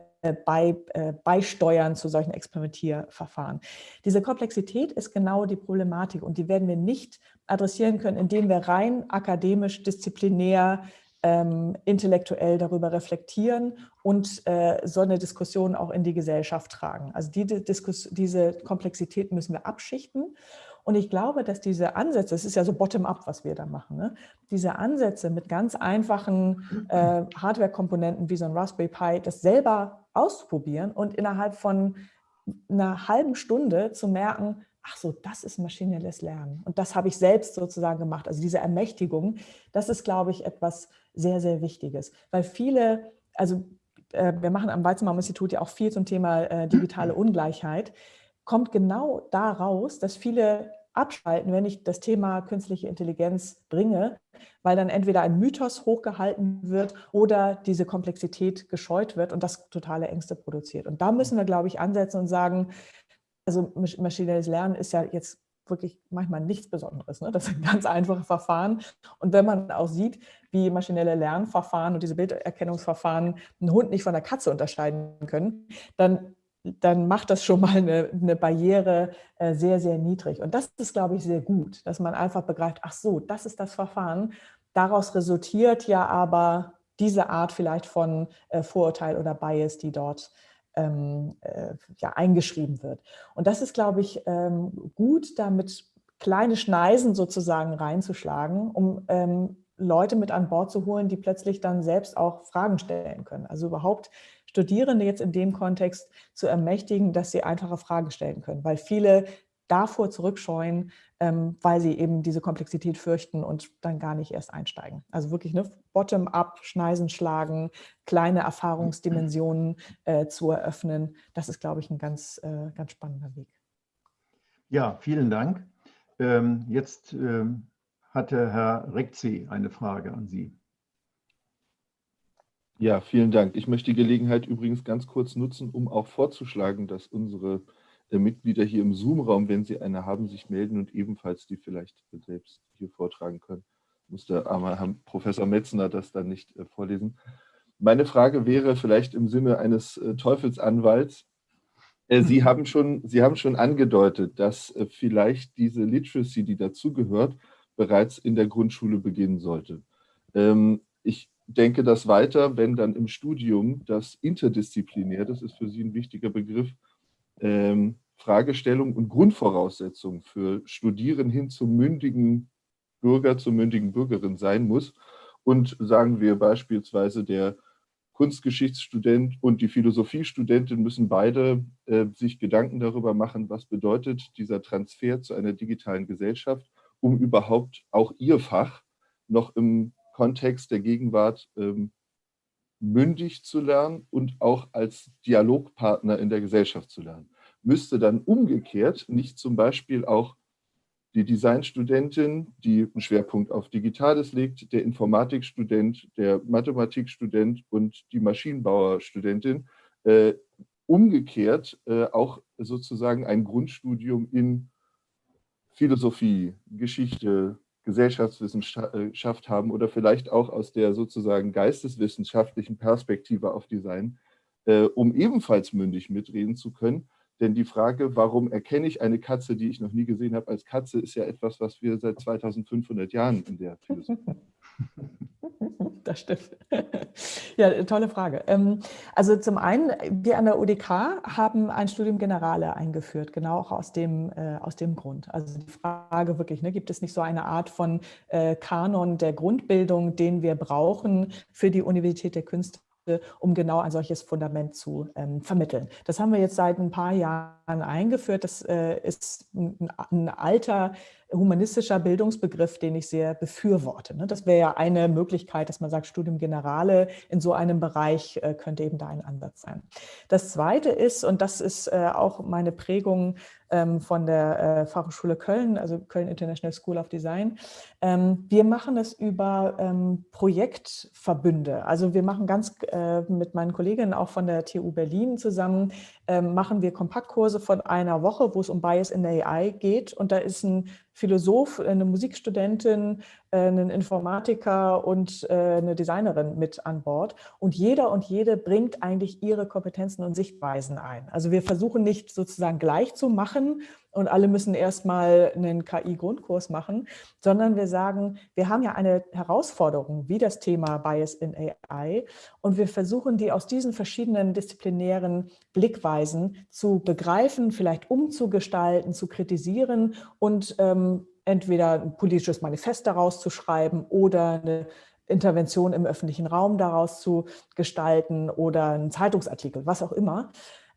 bei, äh, beisteuern zu solchen Experimentierverfahren. Diese Komplexität ist genau die Problematik und die werden wir nicht adressieren können, indem wir rein akademisch, disziplinär ähm, intellektuell darüber reflektieren und äh, so eine Diskussion auch in die Gesellschaft tragen. Also die, Diskus diese Komplexität müssen wir abschichten. Und ich glaube, dass diese Ansätze, es ist ja so bottom-up, was wir da machen, ne? diese Ansätze mit ganz einfachen äh, Hardware-Komponenten wie so ein Raspberry Pi, das selber auszuprobieren und innerhalb von einer halben Stunde zu merken, ach so, das ist maschinelles Lernen. Und das habe ich selbst sozusagen gemacht. Also diese Ermächtigung, das ist, glaube ich, etwas sehr, sehr Wichtiges. Weil viele, also äh, wir machen am Weizenbaum-Institut ja auch viel zum Thema äh, digitale Ungleichheit, kommt genau daraus, dass viele abschalten, wenn ich das Thema künstliche Intelligenz bringe, weil dann entweder ein Mythos hochgehalten wird oder diese Komplexität gescheut wird und das totale Ängste produziert. Und da müssen wir, glaube ich, ansetzen und sagen, also maschinelles Lernen ist ja jetzt wirklich manchmal nichts Besonderes. Ne? Das sind ganz einfache Verfahren. Und wenn man auch sieht, wie maschinelle Lernverfahren und diese Bilderkennungsverfahren einen Hund nicht von der Katze unterscheiden können, dann, dann macht das schon mal eine, eine Barriere äh, sehr, sehr niedrig. Und das ist, glaube ich, sehr gut, dass man einfach begreift, ach so, das ist das Verfahren. Daraus resultiert ja aber diese Art vielleicht von äh, Vorurteil oder Bias, die dort ähm, äh, ja, eingeschrieben wird. Und das ist, glaube ich, ähm, gut, damit kleine Schneisen sozusagen reinzuschlagen, um ähm, Leute mit an Bord zu holen, die plötzlich dann selbst auch Fragen stellen können. Also überhaupt Studierende jetzt in dem Kontext zu ermächtigen, dass sie einfache Fragen stellen können, weil viele davor zurückscheuen, weil sie eben diese Komplexität fürchten und dann gar nicht erst einsteigen. Also wirklich ne, bottom-up, Schneisen schlagen, kleine Erfahrungsdimensionen äh, zu eröffnen. Das ist, glaube ich, ein ganz, äh, ganz spannender Weg. Ja, vielen Dank. Ähm, jetzt ähm, hatte Herr Rekzi eine Frage an Sie. Ja, vielen Dank. Ich möchte die Gelegenheit übrigens ganz kurz nutzen, um auch vorzuschlagen, dass unsere äh, Mitglieder hier im Zoom-Raum, wenn sie eine haben, sich melden und ebenfalls die vielleicht selbst hier vortragen können. Muss der arme Herr Professor Metzner das dann nicht äh, vorlesen. Meine Frage wäre vielleicht im Sinne eines äh, Teufelsanwalts. Sie haben, schon, Sie haben schon angedeutet, dass vielleicht diese Literacy, die dazugehört, bereits in der Grundschule beginnen sollte. Ähm, ich denke das weiter, wenn dann im Studium das interdisziplinär, das ist für Sie ein wichtiger Begriff, ähm, Fragestellung und Grundvoraussetzung für Studieren hin zum mündigen Bürger, zur mündigen Bürgerin sein muss. Und sagen wir beispielsweise der Kunstgeschichtsstudent und die Philosophiestudentin müssen beide äh, sich Gedanken darüber machen, was bedeutet dieser Transfer zu einer digitalen Gesellschaft, um überhaupt auch ihr Fach noch im Kontext der Gegenwart ähm, mündig zu lernen und auch als Dialogpartner in der Gesellschaft zu lernen. Müsste dann umgekehrt nicht zum Beispiel auch die Designstudentin, die einen Schwerpunkt auf Digitales legt, der Informatikstudent, der Mathematikstudent und die Maschinenbauerstudentin äh, umgekehrt äh, auch sozusagen ein Grundstudium in Philosophie, Geschichte, Gesellschaftswissenschaft haben oder vielleicht auch aus der sozusagen geisteswissenschaftlichen Perspektive auf Design, äh, um ebenfalls mündig mitreden zu können, denn die Frage, warum erkenne ich eine Katze, die ich noch nie gesehen habe, als Katze, ist ja etwas, was wir seit 2500 Jahren in der Philosophie Das stimmt. Ja, tolle Frage. Ähm, also zum einen, wir an der UDK haben ein Studium Generale eingeführt, genau auch aus dem, äh, aus dem Grund. Also die Frage wirklich, ne, gibt es nicht so eine Art von äh, Kanon der Grundbildung, den wir brauchen für die Universität der Künste, um genau ein solches Fundament zu ähm, vermitteln. Das haben wir jetzt seit ein paar Jahren eingeführt. Das äh, ist ein, ein, alter humanistischer Bildungsbegriff, den ich sehr befürworte. Ne? Das wäre ja eine Möglichkeit, dass man sagt, Studium Generale in so einem Bereich äh, könnte eben da ein Ansatz sein. Das Zweite ist, und das ist äh, auch meine Prägung ähm, von der äh, Fachhochschule Köln, also Köln International School of Design. Ähm, wir machen es über ähm, Projektverbünde. Also wir machen ganz mit meinen Kolleginnen auch von der TU Berlin zusammen, machen wir Kompaktkurse von einer Woche, wo es um Bias in der AI geht. Und da ist ein Philosoph, eine Musikstudentin, einen Informatiker und äh, eine Designerin mit an Bord. Und jeder und jede bringt eigentlich ihre Kompetenzen und Sichtweisen ein. Also wir versuchen nicht sozusagen gleich zu machen und alle müssen erstmal einen KI-Grundkurs machen, sondern wir sagen, wir haben ja eine Herausforderung wie das Thema Bias in AI und wir versuchen die aus diesen verschiedenen disziplinären Blickweisen zu begreifen, vielleicht umzugestalten, zu kritisieren und ähm, entweder ein politisches Manifest daraus zu schreiben oder eine Intervention im öffentlichen Raum daraus zu gestalten oder einen Zeitungsartikel, was auch immer.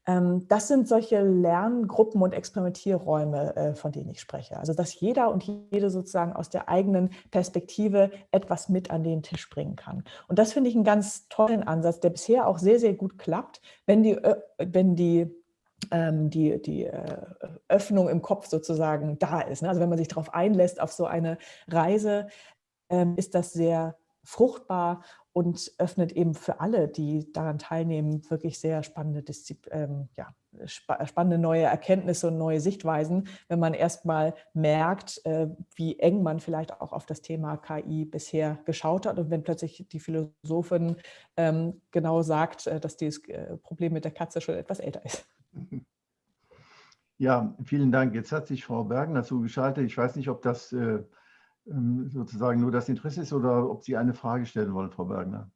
Ähm, das sind solche Lerngruppen und Experimentierräume, äh, von denen ich spreche. Also dass jeder und jede sozusagen aus der eigenen Perspektive etwas mit an den Tisch bringen kann. Und das finde ich einen ganz tollen Ansatz, der bisher auch sehr, sehr gut klappt, wenn die, wenn die die, die äh, Öffnung im Kopf sozusagen da ist. Ne? Also wenn man sich darauf einlässt, auf so eine Reise, ähm, ist das sehr fruchtbar und öffnet eben für alle, die daran teilnehmen, wirklich sehr spannende, Diszi ähm, ja, spa spannende neue Erkenntnisse und neue Sichtweisen, wenn man erstmal merkt, äh, wie eng man vielleicht auch auf das Thema KI bisher geschaut hat und wenn plötzlich die Philosophin ähm, genau sagt, äh, dass dieses äh, Problem mit der Katze schon etwas älter ist. Ja, vielen Dank. Jetzt hat sich Frau Bergner zugeschaltet. Ich weiß nicht, ob das äh, ähm, sozusagen nur das Interesse ist oder ob Sie eine Frage stellen wollen, Frau Bergner.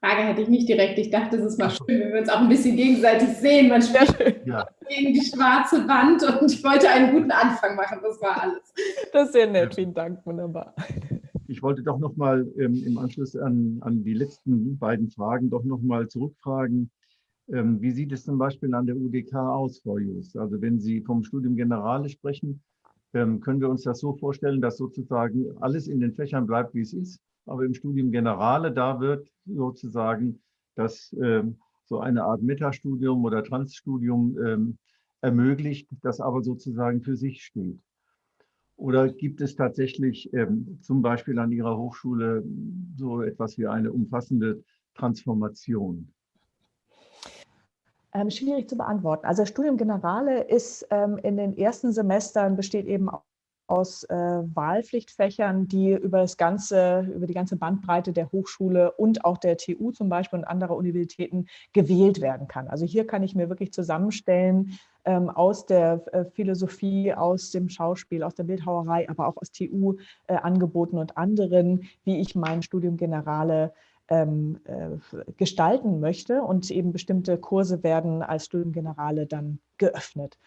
Frage hätte ich nicht direkt. Ich dachte, es ist mal schön, wenn wir uns auch ein bisschen gegenseitig sehen. Man spricht ja. gegen die schwarze Wand und ich wollte einen guten Anfang machen. Das war alles. Das ist sehr nett. Vielen Dank. Wunderbar. Ich wollte doch noch mal ähm, im Anschluss an, an die letzten beiden Fragen doch noch mal zurückfragen. Ähm, wie sieht es zum Beispiel an der UDK aus, Frau Just? Also wenn Sie vom Studium Generale sprechen, ähm, können wir uns das so vorstellen, dass sozusagen alles in den Fächern bleibt, wie es ist, aber im Studium Generale, da wird sozusagen das ähm, so eine Art Metastudium oder Transstudium ähm, ermöglicht, das aber sozusagen für sich steht. Oder gibt es tatsächlich ähm, zum Beispiel an Ihrer Hochschule so etwas wie eine umfassende Transformation? Ähm, schwierig zu beantworten. Also Studium Generale ist ähm, in den ersten Semestern besteht eben aus äh, Wahlpflichtfächern, die über das ganze, über die ganze Bandbreite der Hochschule und auch der TU zum Beispiel und anderer Universitäten gewählt werden kann. Also hier kann ich mir wirklich zusammenstellen aus der äh, Philosophie, aus dem Schauspiel, aus der Bildhauerei, aber auch aus TU-Angeboten äh, und anderen, wie ich mein Studium Generale ähm, äh, gestalten möchte und eben bestimmte Kurse werden als Studiengenerale dann geöffnet.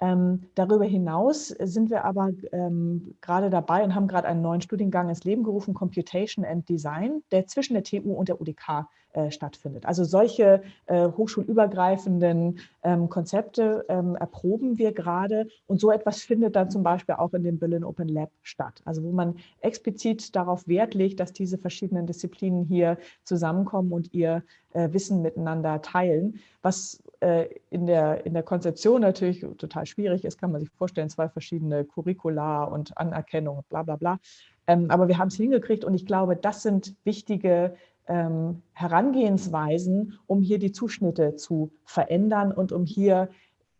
Ähm, darüber hinaus sind wir aber ähm, gerade dabei und haben gerade einen neuen Studiengang ins Leben gerufen, Computation and Design, der zwischen der TU und der UDK äh, stattfindet. Also solche äh, hochschulübergreifenden ähm, Konzepte ähm, erproben wir gerade und so etwas findet dann zum Beispiel auch in dem Berlin Open Lab statt. Also wo man explizit darauf Wert legt, dass diese verschiedenen Disziplinen hier zusammenkommen und ihr äh, Wissen miteinander teilen, was äh, in der, in der Konzeption natürlich total schwierig ist, kann man sich vorstellen, zwei verschiedene Curricula und Anerkennung, bla bla bla. Ähm, aber wir haben es hingekriegt und ich glaube, das sind wichtige ähm, Herangehensweisen, um hier die Zuschnitte zu verändern und um hier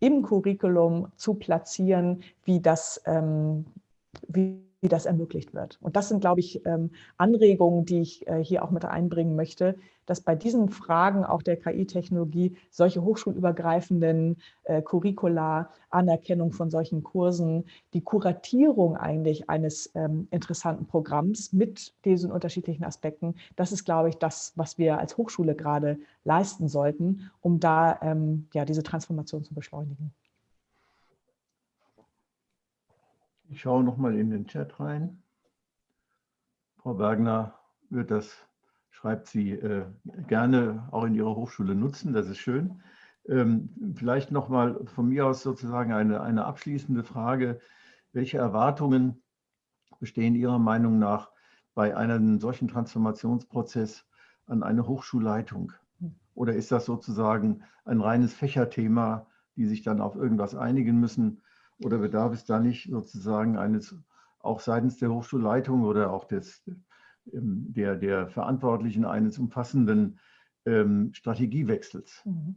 im Curriculum zu platzieren, wie das, ähm, wie, wie das ermöglicht wird. Und das sind, glaube ich, ähm, Anregungen, die ich äh, hier auch mit einbringen möchte, dass bei diesen Fragen auch der KI-Technologie solche hochschulübergreifenden äh, Curricula, Anerkennung von solchen Kursen, die Kuratierung eigentlich eines ähm, interessanten Programms mit diesen unterschiedlichen Aspekten, das ist, glaube ich, das, was wir als Hochschule gerade leisten sollten, um da ähm, ja, diese Transformation zu beschleunigen. Ich schaue noch mal in den Chat rein. Frau Wagner wird das schreibt sie, äh, gerne auch in ihrer Hochschule nutzen. Das ist schön. Ähm, vielleicht noch mal von mir aus sozusagen eine, eine abschließende Frage. Welche Erwartungen bestehen Ihrer Meinung nach bei einem solchen Transformationsprozess an eine Hochschulleitung? Oder ist das sozusagen ein reines Fächerthema, die sich dann auf irgendwas einigen müssen? Oder bedarf es da nicht sozusagen eines auch seitens der Hochschulleitung oder auch des, ähm, der, der Verantwortlichen eines umfassenden ähm, Strategiewechsels. Mhm.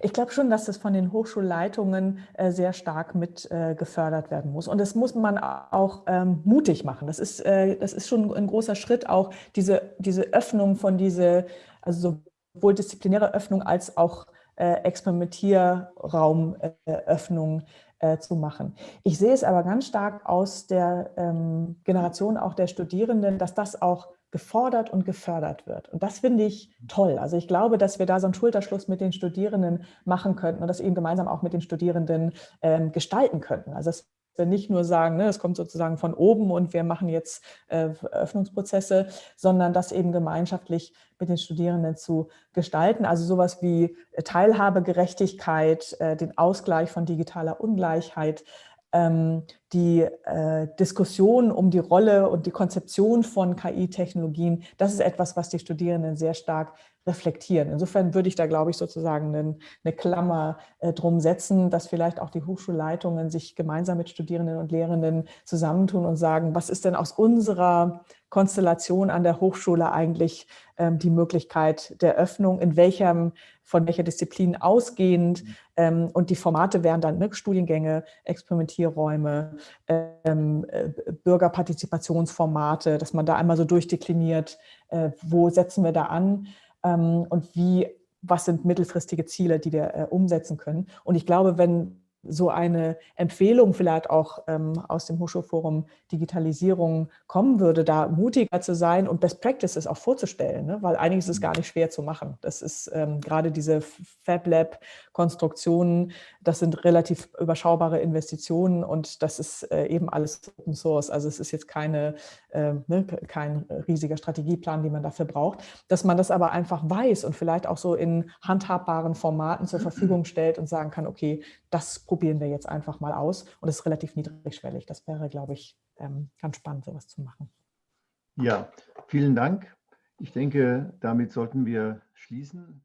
Ich glaube schon, dass das von den Hochschulleitungen äh, sehr stark mit äh, gefördert werden muss. Und das muss man auch ähm, mutig machen. Das ist, äh, das ist schon ein großer Schritt, auch diese, diese Öffnung von diese, also sowohl disziplinäre Öffnung als auch äh, Experimentierraumöffnung äh, zu machen. Ich sehe es aber ganz stark aus der ähm, Generation auch der Studierenden, dass das auch gefordert und gefördert wird. Und das finde ich toll. Also ich glaube, dass wir da so einen Schulterschluss mit den Studierenden machen könnten und das eben gemeinsam auch mit den Studierenden ähm, gestalten könnten. Also wir nicht nur sagen, ne, es kommt sozusagen von oben und wir machen jetzt äh, Öffnungsprozesse, sondern das eben gemeinschaftlich mit den Studierenden zu gestalten. Also sowas wie Teilhabegerechtigkeit, äh, den Ausgleich von digitaler Ungleichheit, ähm, die äh, Diskussion um die Rolle und die Konzeption von KI-Technologien, das ist etwas, was die Studierenden sehr stark reflektieren. Insofern würde ich da, glaube ich, sozusagen eine, eine Klammer äh, drum setzen, dass vielleicht auch die Hochschulleitungen sich gemeinsam mit Studierenden und Lehrenden zusammentun und sagen, was ist denn aus unserer Konstellation an der Hochschule eigentlich ähm, die Möglichkeit der Öffnung, in welchem, von welcher Disziplin ausgehend mhm. ähm, und die Formate wären dann ne, Studiengänge, Experimentierräume, ähm, äh, Bürgerpartizipationsformate, dass man da einmal so durchdekliniert, äh, wo setzen wir da an und wie, was sind mittelfristige Ziele, die wir äh, umsetzen können. Und ich glaube, wenn so eine Empfehlung vielleicht auch ähm, aus dem Hochschulforum Digitalisierung kommen würde, da mutiger zu sein und Best Practices auch vorzustellen, ne? weil einiges ist gar nicht schwer zu machen. Das ist ähm, gerade diese Fab Lab Konstruktionen, das sind relativ überschaubare Investitionen und das ist äh, eben alles Open Source. Also es ist jetzt keine, äh, ne, kein riesiger Strategieplan, den man dafür braucht, dass man das aber einfach weiß und vielleicht auch so in handhabbaren Formaten zur Verfügung stellt und sagen kann, okay, das probieren wir jetzt einfach mal aus. Und es ist relativ niedrigschwellig. Das wäre, glaube ich, ähm, ganz spannend, sowas zu machen. Ja, vielen Dank. Ich denke, damit sollten wir schließen.